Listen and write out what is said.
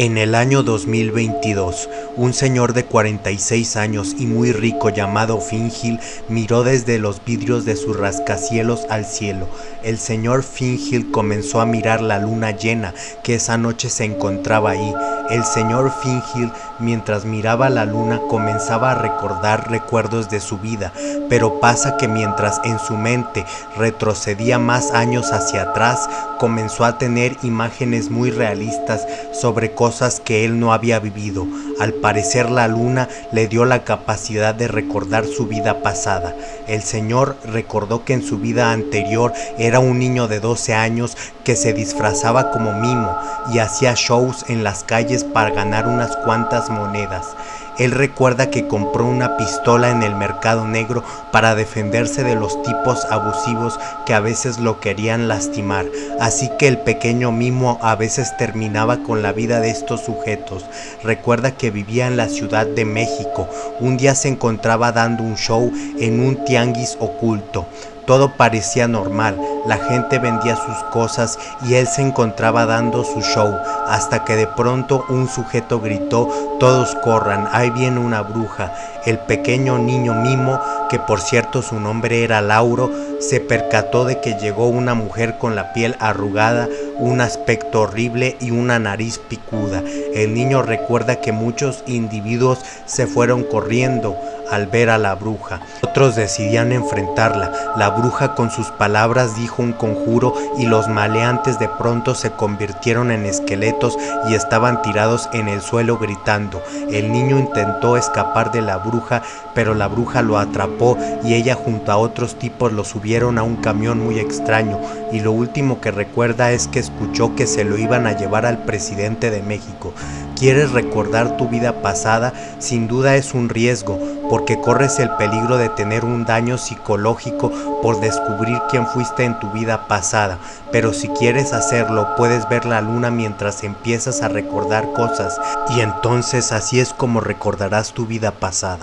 En el año 2022, un señor de 46 años y muy rico llamado Fingil miró desde los vidrios de sus rascacielos al cielo. El señor Fingil comenzó a mirar la luna llena que esa noche se encontraba ahí. El señor Fingil, mientras miraba la luna, comenzaba a recordar recuerdos de su vida, pero pasa que mientras en su mente retrocedía más años hacia atrás, comenzó a tener imágenes muy realistas sobre cosas que él no había vivido. Al parecer la luna le dio la capacidad de recordar su vida pasada. El señor recordó que en su vida anterior era un niño de 12 años que se disfrazaba como mimo y hacía shows en las calles para ganar unas cuantas monedas. Él recuerda que compró una pistola en el mercado negro para defenderse de los tipos abusivos que a veces lo querían lastimar, así que el pequeño mimo a veces terminaba con la vida de estos sujetos. Recuerda que vivía en la Ciudad de México, un día se encontraba dando un show en un tianguis oculto. Todo parecía normal, la gente vendía sus cosas y él se encontraba dando su show, hasta que de pronto un sujeto gritó, todos corran, ahí viene una bruja. El pequeño niño mimo, que por cierto su nombre era Lauro, se percató de que llegó una mujer con la piel arrugada, un aspecto horrible y una nariz picuda. El niño recuerda que muchos individuos se fueron corriendo, al ver a la bruja. Otros decidían enfrentarla. La bruja con sus palabras dijo un conjuro y los maleantes de pronto se convirtieron en esqueletos y estaban tirados en el suelo gritando. El niño intentó escapar de la bruja, pero la bruja lo atrapó y ella junto a otros tipos lo subieron a un camión muy extraño y lo último que recuerda es que escuchó que se lo iban a llevar al presidente de México. ¿Quieres recordar tu vida pasada? Sin duda es un riesgo, porque corres el peligro de tener un daño psicológico por descubrir quién fuiste en tu vida pasada. Pero si quieres hacerlo, puedes ver la luna mientras empiezas a recordar cosas, y entonces así es como recordarás tu vida pasada.